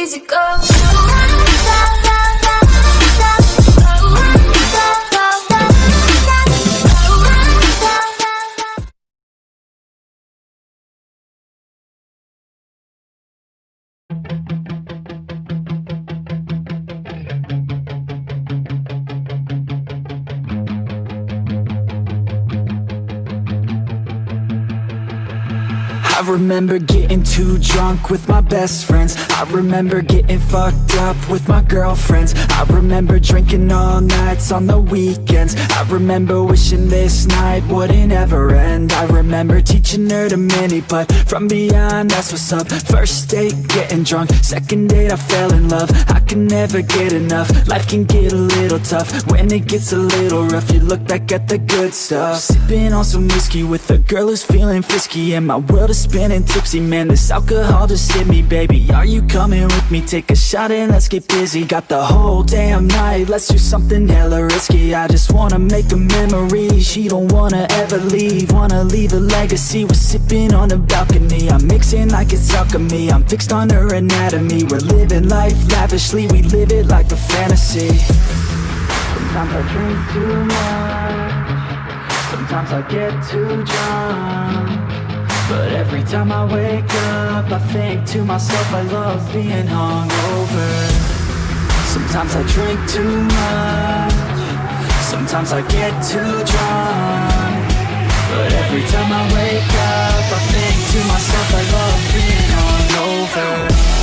easy go. I remember getting too drunk with my best friends. I remember getting fucked up with my girlfriends. I remember drinking all nights on the weekends. I remember wishing this night wouldn't ever end. I remember teaching her to mini putt from beyond that's what's up. First date getting drunk, second date I fell in love. I can never get enough, life can get a little tough. When it gets a little rough you look back at the good stuff. Sipping on some whiskey with a girl who's feeling frisky. And my world is spinning tipsy Man, this alcohol just hit me, baby. Are you coming with me? Take a shot and let's get busy. Got the whole damn night. Let's do something hella risky. I just wanna make a memory. She don't wanna ever leave. Wanna leave a legacy. We're sipping on the balcony. I'm mixing like it's alchemy. I'm fixed on her anatomy. We're living life lavishly We live it like a fantasy. Sometimes I drink too much. Sometimes I get too drunk. But every time I wake up I think to myself I love being hungover. Sometimes I drink too much. Sometimes I get too drunk. But every time I wake up I think to myself I love being hungover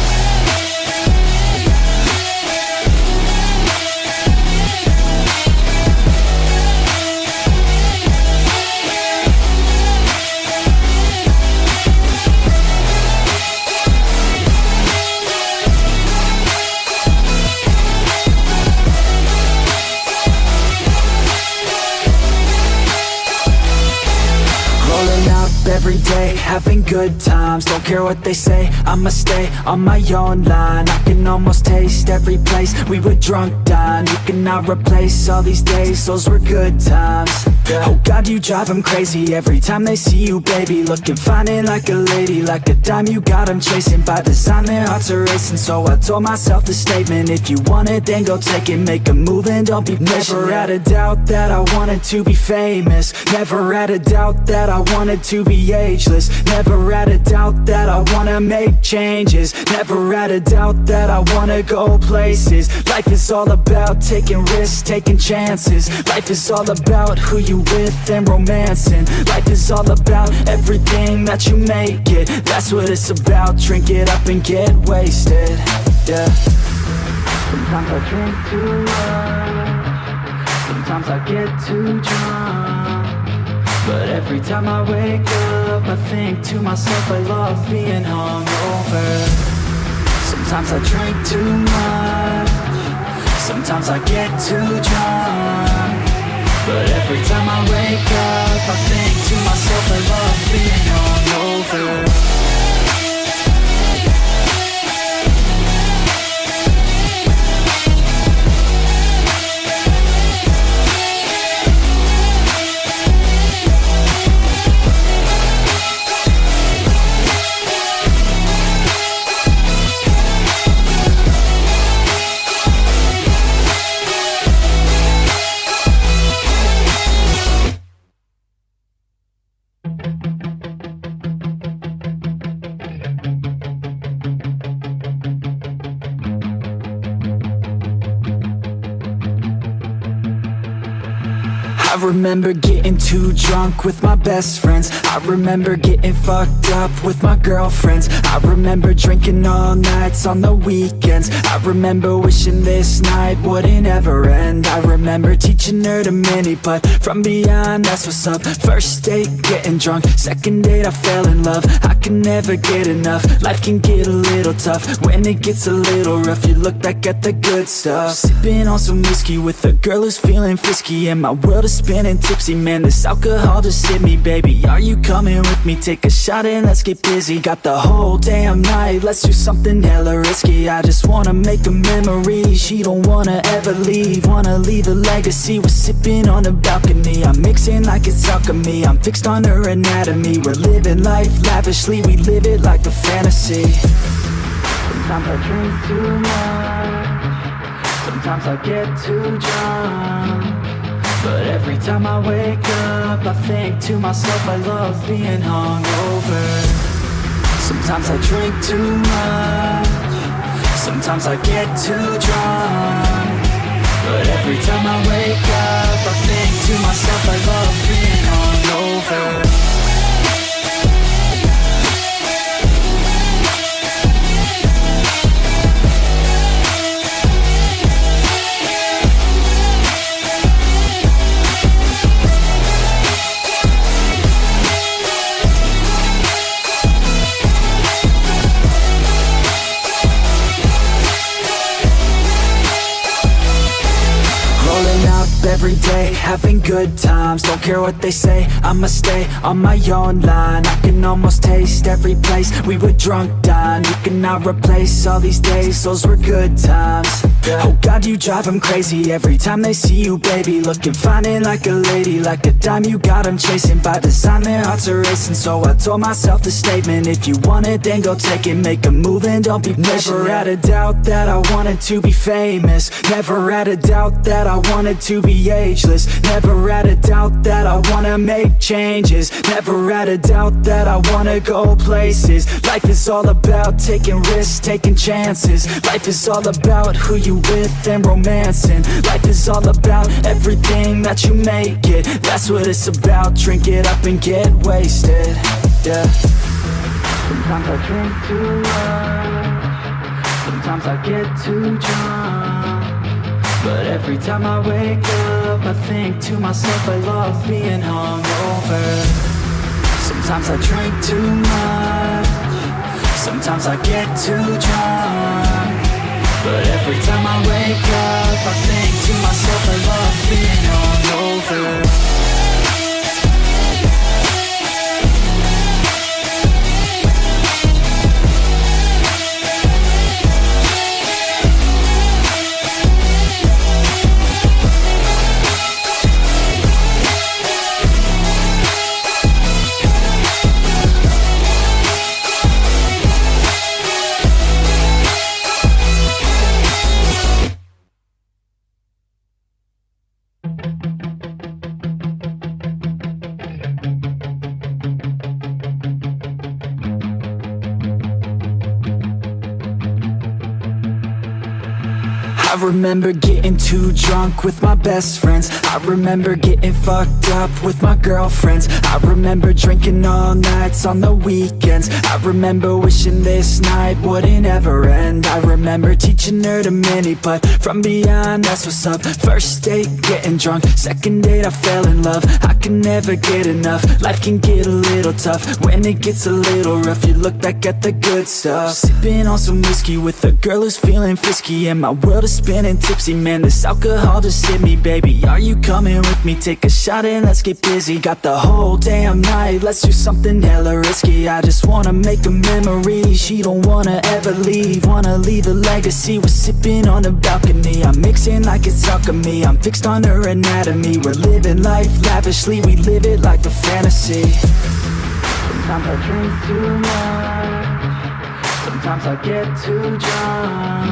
good times Don't care what they say, I'ma stay on my own line. I can almost taste every place. We were drunk dine You cannot replace all these days, those were good times. Oh God, you drive them crazy. Every time they see you, baby Looking fine and like a lady, like a dime you got them chasing. By design, their hearts are racing, so I told myself the statement If you want it, then go take it, make a move and don't be patient. Never had a doubt that I wanted to be famous. Never had a doubt that I wanted to be ageless. Never had a doubt that I wanna make changes. Never had a doubt that I wanna go places. Life is all about taking risks, taking chances. Life is all about who you with and romancing. Life is all about everything that you make it. That's what it's about, drink it up and get wasted. Yeah. Sometimes I drink too much. Sometimes I get too drunk But every time I wake up I think to myself I love being hungover. Sometimes I drink too much. Sometimes I get too drunk. But every time I wake up I think to myself I love being hungover I remember getting too drunk with my best friends. I remember getting fucked up with my girlfriends. I remember drinking all nights on the weekends. I remember wishing this night wouldn't ever end. I remember teaching her to mini putt from beyond that's what's up. First date getting drunk, second date I fell in love. I can never get enough, life can get a little tough. When it gets a little rough you look back at the good stuff. Sipping on some whiskey with a girl who's feeling frisky. And my world is spinning tipsy Man, this alcohol just hit me, baby. Are you coming with me? Take a shot and let's get busy. Got the whole damn night Let's do something hella risky. I just wanna make a memory. She don't wanna ever leave. Wanna leave a legacy. We're sipping on the balcony. I'm mixing like it's alchemy. I'm fixed on her anatomy. We're living life lavishly. We live it like a fantasy. Sometimes I drink too much. Sometimes I get too drunk But every time I wake up I think to myself I love being hungover. Sometimes I drink too much. Sometimes I get too drunk. But every time I wake up I think to myself I love being hungover every day, having good times Don't care what they say, I'ma stay on my own line I can almost taste every place we were drunk dine You cannot replace all these days, those were good times. Oh God, you drive them crazy every time they see you, baby Looking fine and like a lady, like a dime you got them chasing By design, their hearts are racing, so I told myself the statement If you want it, then go take it, make a move and don't be patient. Never had a doubt that I wanted to be famous Never had a doubt that I wanted to ageless. Never had a doubt that I wanna make changes. Never had a doubt that I wanna go places. Life is all about taking risks, taking chances. Life is all about who you with and romancing. Life is all about everything that you make it. That's what it's about, drink it up and get wasted. Yeah. Sometimes I drink too much. Sometimes I get too drunk But every time I wake up I think to myself I love being hungover. Sometimes I drink too much. Sometimes I get too drunk. But every time I wake up I think to myself I love being hungover I remember getting too drunk with my best friends. I remember getting fucked up with my girlfriends. I remember drinking all nights on the weekends. I remember wishing this night wouldn't ever end. I remember teaching her to mini putt from beyond, that's what's up. First date, getting drunk. Second date, I fell in love. I can never get enough. Life can get a little tough. When it gets a little rough You look back at the good stuff. Sipping on some whiskey with a girl who's feeling frisky. And my world is spinning tipsy Man, this alcohol just hit me, baby. Are you coming with me? Take a shot and let's get busy. Got the whole damn night. Let's do something hella risky. I just wanna make a memory. She don't wanna ever leave. Wanna leave a legacy. We're sipping on the balcony. I'm mixing like it's alchemy. I'm fixed on her anatomy. We're living life lavishly. We live it like a fantasy. Sometimes I drink too much. Sometimes I get too drunk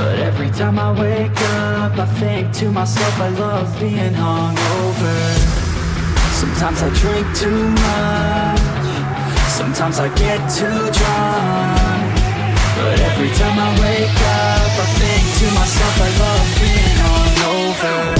But every time I wake up I think to myself I love being hungover. Sometimes I drink too much. Sometimes I get too drunk. But every time I wake up I think to myself I love being hungover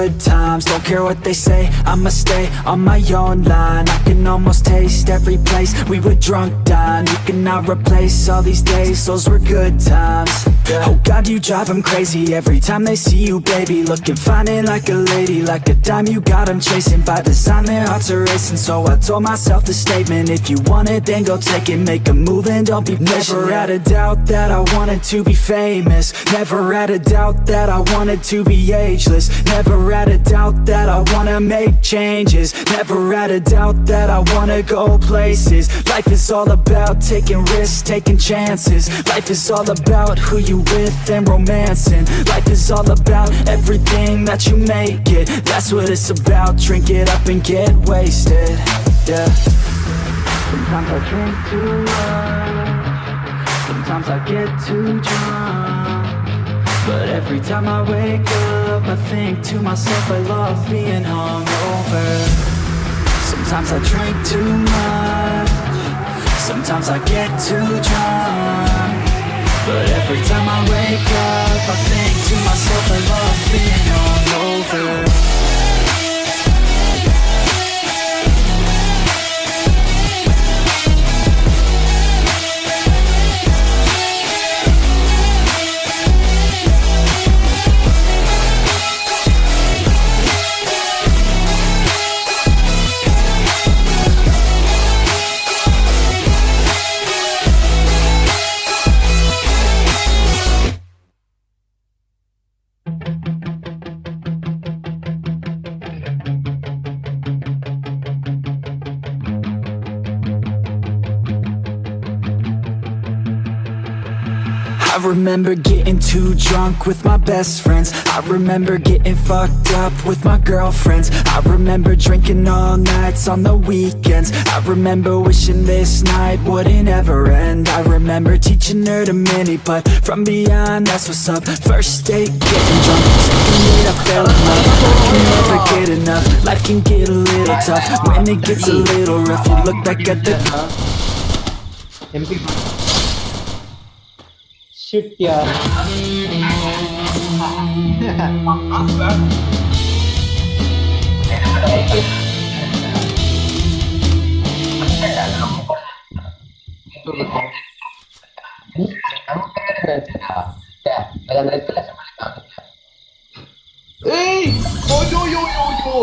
good times Don't care what they say, I'ma stay on my own line. I can almost taste every place. We were drunk dine You cannot replace all these days, those were good times. Oh God, you drive them crazy every time they see you, baby. Looking fine and like a lady, like a dime you got them chasing. By design, their hearts are racing, so I told myself the statement If you want it, then go take it, make a move and don't be patient. Never had a doubt that I wanted to be famous. Never had a doubt that I wanted to be ageless. Never had a doubt that I wanna make changes. Never had a doubt that I wanna go places. Life is all about taking risks, taking chances. Life is all about who you with and romancing. Life is all about everything that you make it. That's what it's about, drink it up and get wasted. Yeah. Sometimes I drink too much. Sometimes I get too drunk But every time I wake up I think to myself I love being hungover. Sometimes I drink too much. Sometimes I get too drunk. But every time I wake up I think to myself I love being hungover I remember getting too drunk with my best friends. I remember getting fucked up with my girlfriends. I remember drinking all nights on the weekends. I remember wishing this night wouldn't ever end. I remember teaching her to mini putt from beyond that's what's up. First date getting drunk, second date I fell in love. I can never get enough, life can get a little tough. When it gets a little rough, you look back at the MP shift ya Ei! Oi, oh, yo yo yo yo,